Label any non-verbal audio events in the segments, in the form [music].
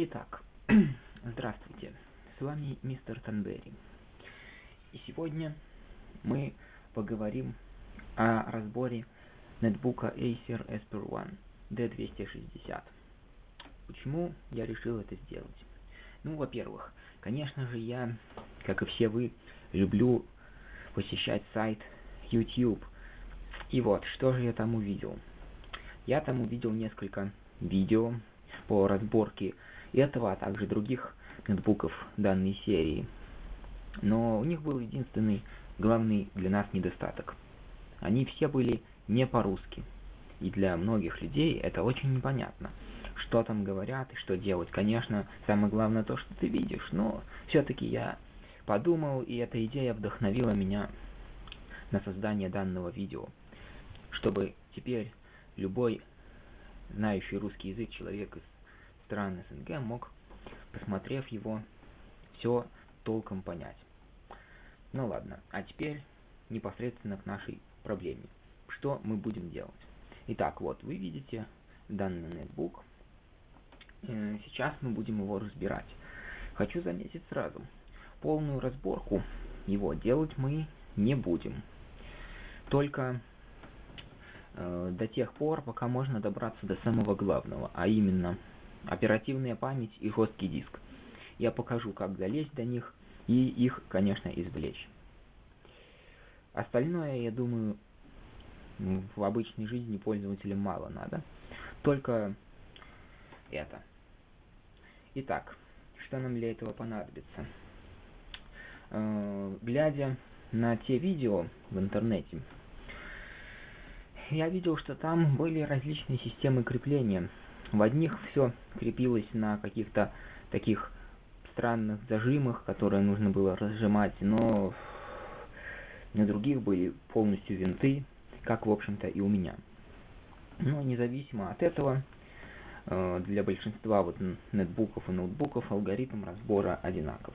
Итак, [clears throat] здравствуйте, с вами мистер Танбери. И сегодня мы поговорим о разборе нетбука Acer Esper One D260. Почему я решил это сделать? Ну, во-первых, конечно же, я, как и все вы, люблю посещать сайт YouTube. И вот, что же я там увидел? Я там увидел несколько видео по разборке этого, а также других ноутбуков данной серии. Но у них был единственный главный для нас недостаток. Они все были не по-русски. И для многих людей это очень непонятно, что там говорят и что делать. Конечно, самое главное то, что ты видишь, но все-таки я подумал, и эта идея вдохновила меня на создание данного видео, чтобы теперь любой знающий русский язык человек из стран СНГ мог, посмотрев его, все толком понять. Ну ладно, а теперь непосредственно к нашей проблеме. Что мы будем делать? Итак, вот вы видите данный ноутбук. Э, сейчас мы будем его разбирать. Хочу заметить сразу, полную разборку его делать мы не будем. Только э, до тех пор, пока можно добраться до самого главного, а именно оперативная память и жесткий диск. Я покажу, как залезть до них и их, конечно, извлечь. Остальное, я думаю, в обычной жизни пользователям мало надо. Только это. Итак, что нам для этого понадобится? Э, глядя на те видео в интернете, я видел, что там были различные системы крепления в одних все крепилось на каких-то таких странных зажимах, которые нужно было разжимать, но на других были полностью винты, как в общем-то и у меня. Но независимо от этого, э, для большинства вот нетбуков и ноутбуков алгоритм разбора одинаков.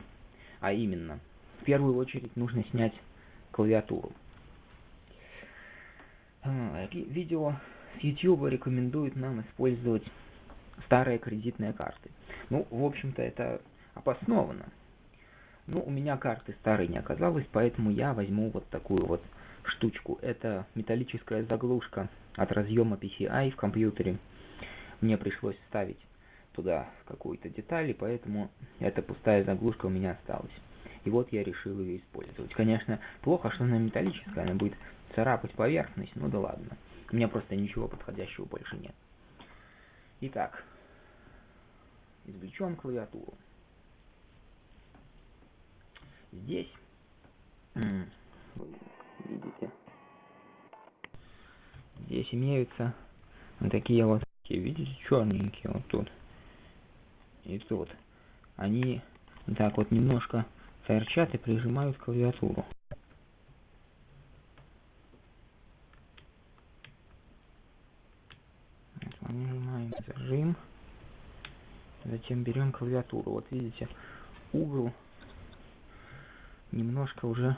А именно, в первую очередь нужно снять клавиатуру. Э, видео с YouTube рекомендует нам использовать старые кредитные карты. Ну, в общем-то, это обосновано. Ну, у меня карты старой не оказалось, поэтому я возьму вот такую вот штучку. Это металлическая заглушка от разъема PCI в компьютере. Мне пришлось ставить туда какую-то деталь, и поэтому эта пустая заглушка у меня осталась. И вот я решил ее использовать. Конечно, плохо, что она металлическая, она будет царапать поверхность, ну да ладно. У меня просто ничего подходящего больше нет. Итак, извлечем клавиатуру. Здесь, видите, здесь имеются вот такие вот, видите, черненькие вот тут и тут. Они так вот немножко торчат и прижимают клавиатуру. Затем берем клавиатуру. Вот видите, угол немножко уже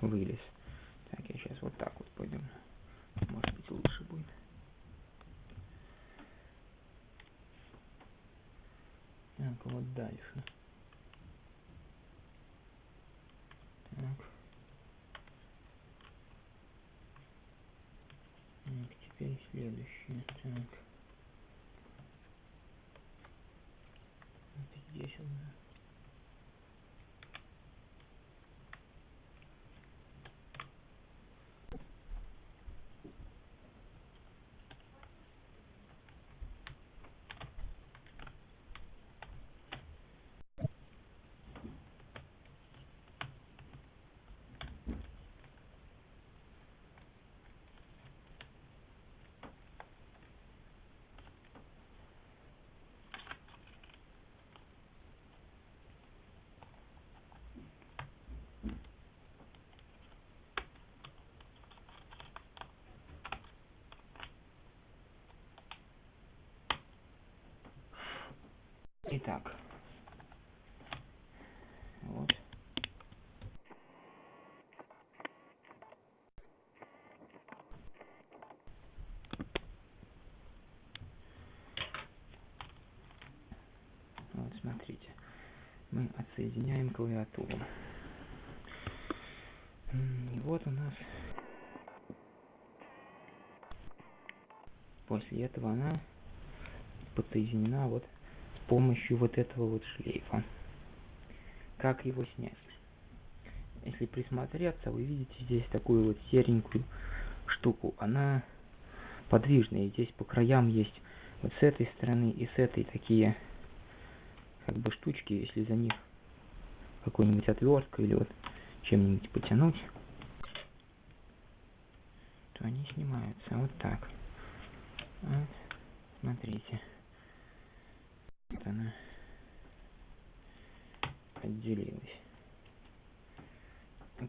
вылез. Так, я сейчас вот так вот пойдем. Может быть лучше будет. Так, вот дальше. Так. Так, теперь следующее. Так. Здесь Итак. Вот. подсоединяем клавиатуру. И вот у нас после этого она подсоединена вот помощью вот этого вот шлейфа. Как его снять? Если присмотреться, вы видите здесь такую вот серенькую штуку. Она подвижная. Здесь по краям есть вот с этой стороны и с этой такие как бы штучки, если за них какой-нибудь отвертка или вот чем-нибудь потянуть, то они снимаются вот так. Вот, смотрите. Вот она отделилась.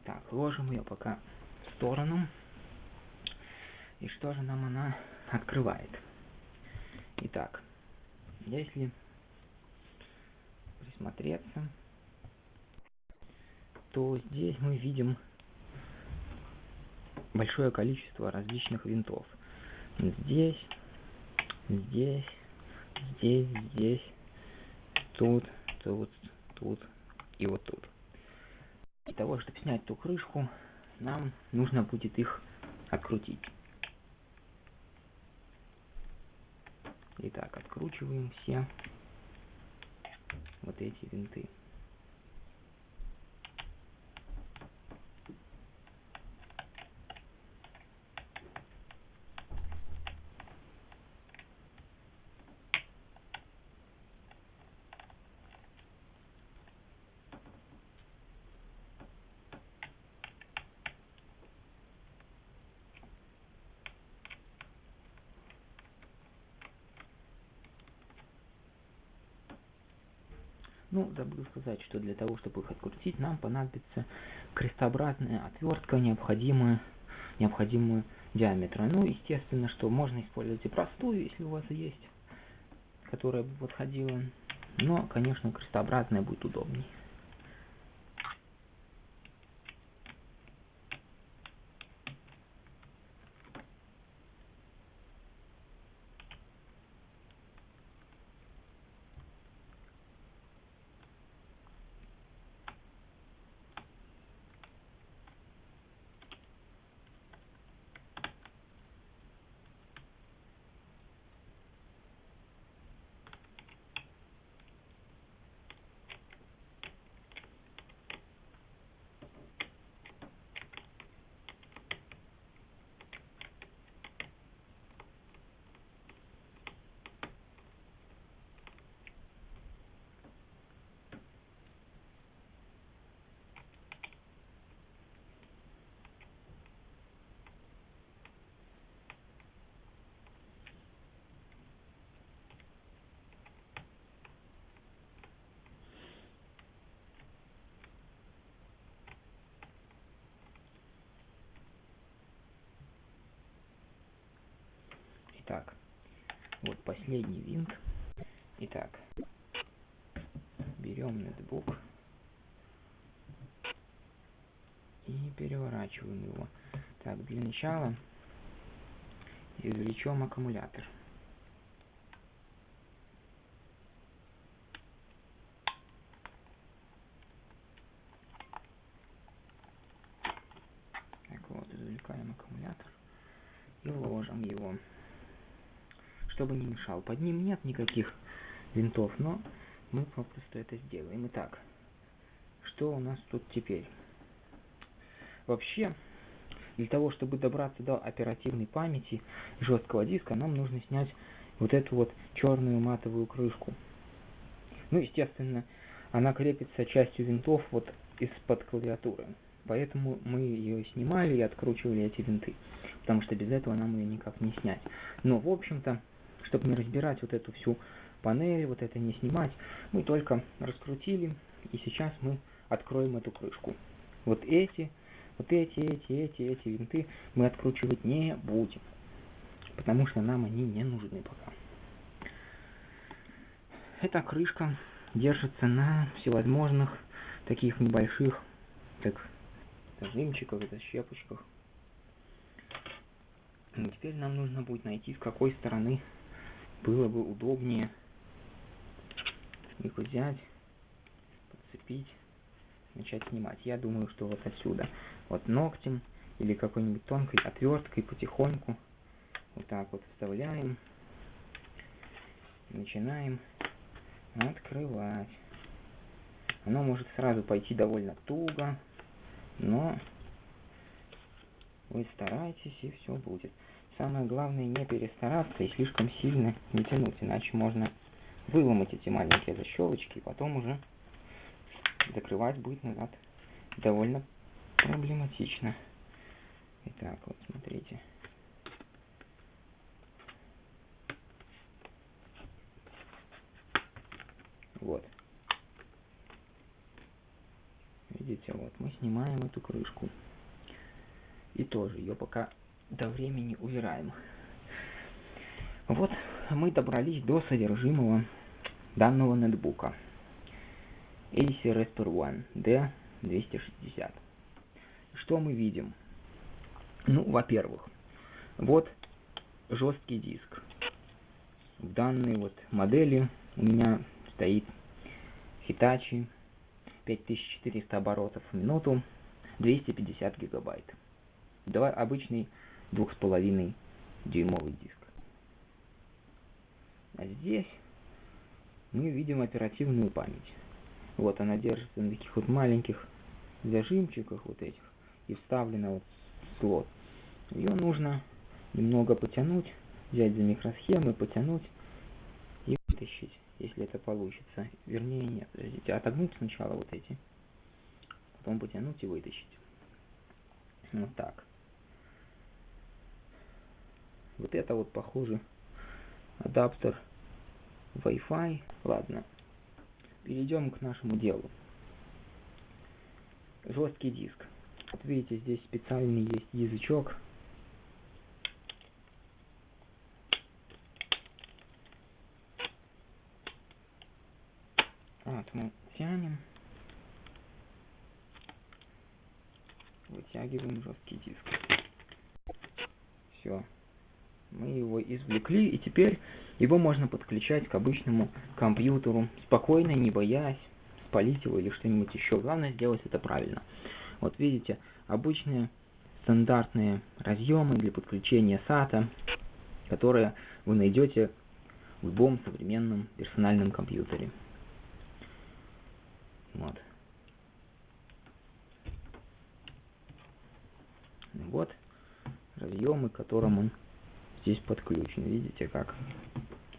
Так, ложим ее пока в сторону. И что же нам она открывает? Итак, если присмотреться, то здесь мы видим большое количество различных винтов. Здесь, здесь, здесь, здесь, тут, тут, тут и вот тут. Для того, чтобы снять ту крышку, нам нужно будет их открутить. Итак, откручиваем все вот эти винты. Ну, забыл сказать, что для того, чтобы их открутить, нам понадобится крестообразная отвертка, необходимая, необходимую диаметра. Ну, естественно, что можно использовать и простую, если у вас есть, которая бы подходила. Но, конечно, крестообразная будет удобнее. Так, вот последний винт. Итак, берем нетбук и переворачиваем его. Так, для начала извлечем аккумулятор. Так вот, извлекаем аккумулятор и ложим его чтобы не мешал. Под ним нет никаких винтов, но мы попросту это сделаем. Итак, что у нас тут теперь? Вообще, для того, чтобы добраться до оперативной памяти жесткого диска, нам нужно снять вот эту вот черную матовую крышку. Ну, естественно, она крепится частью винтов вот из-под клавиатуры. Поэтому мы ее снимали и откручивали эти винты. Потому что без этого нам ее никак не снять. Но, в общем-то, чтобы не разбирать вот эту всю панель, вот это не снимать, мы только раскрутили, и сейчас мы откроем эту крышку. Вот эти, вот эти, эти, эти, эти винты мы откручивать не будем, потому что нам они не нужны пока. Эта крышка держится на всевозможных таких небольших, как зажимчиках, защепочках. И теперь нам нужно будет найти, с какой стороны было бы удобнее их взять, подцепить. начать снимать. Я думаю, что вот отсюда, вот ногтем или какой-нибудь тонкой отверткой потихоньку вот так вот вставляем, начинаем открывать. Оно может сразу пойти довольно туго, но вы стараетесь и все будет. Самое главное не перестараться и слишком сильно не тянуть, иначе можно выломать эти маленькие защелочки и потом уже закрывать будет назад довольно проблематично. Итак, вот смотрите. Вот. Видите, вот мы снимаем эту крышку. И тоже ее пока до времени убираем. Вот мы добрались до содержимого данного нетбука. Acer Aspir One D260. Что мы видим? Ну, во-первых, вот жесткий диск. В данной вот модели у меня стоит Hitachi 5400 оборотов в минуту, 250 гигабайт. Давай обычный 2,5 дюймовый диск. А здесь мы видим оперативную память. Вот она держится на таких вот маленьких зажимчиках вот этих и вставлена вот в слот. Ее нужно немного потянуть, взять за микросхемы, потянуть и вытащить, если это получится. Вернее, нет, подождите, отогнуть сначала вот эти, потом потянуть и вытащить. Вот так. Вот это вот похоже адаптер Wi-Fi. Ладно, перейдем к нашему делу. Жесткий диск. Вот видите, здесь специальный есть язычок. Вот мы тянем. Вытягиваем жесткий диск. Все. Мы его извлекли, и теперь его можно подключать к обычному компьютеру, спокойно, не боясь спалить его или что-нибудь еще. Главное сделать это правильно. Вот видите, обычные стандартные разъемы для подключения SATA, которые вы найдете в любом современном персональном компьютере. Вот. Вот разъемы, которым он здесь подключен. Видите как?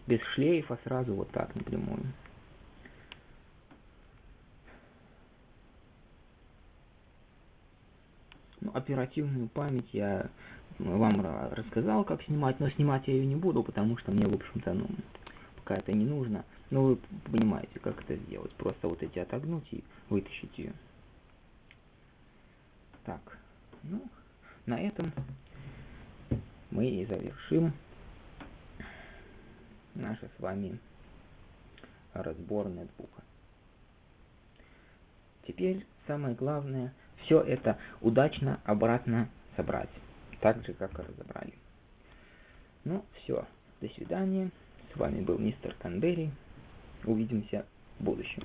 Без шлейфа сразу вот так напрямую. Ну, оперативную память я вам рассказал, как снимать, но снимать я ее не буду, потому что мне, в общем-то, ну, пока это не нужно. Но вы понимаете, как это сделать. Просто вот эти отогнуть и вытащить ее. Так, ну, на этом мы и завершим наш с вами разбор нетбука. Теперь самое главное все это удачно обратно собрать, так же как и разобрали. Ну все, до свидания. С вами был мистер Канберри. Увидимся в будущем.